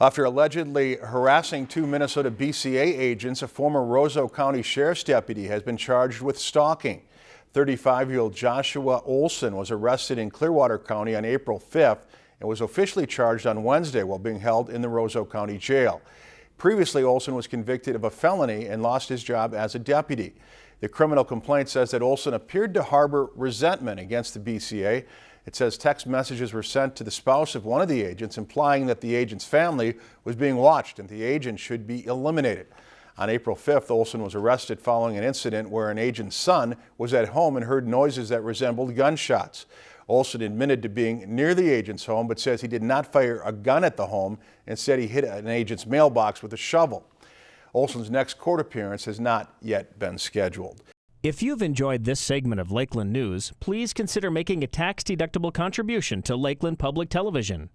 After allegedly harassing two Minnesota BCA agents, a former Roseau County Sheriff's deputy has been charged with stalking. 35-year-old Joshua Olson was arrested in Clearwater County on April 5th and was officially charged on Wednesday while being held in the Roseau County Jail. Previously, Olson was convicted of a felony and lost his job as a deputy. The criminal complaint says that Olson appeared to harbor resentment against the BCA. It says text messages were sent to the spouse of one of the agents implying that the agent's family was being watched and the agent should be eliminated. On April 5th, Olson was arrested following an incident where an agent's son was at home and heard noises that resembled gunshots. Olson admitted to being near the agent's home but says he did not fire a gun at the home and said he hit an agent's mailbox with a shovel. Olson's next court appearance has not yet been scheduled. If you've enjoyed this segment of Lakeland News, please consider making a tax-deductible contribution to Lakeland Public Television.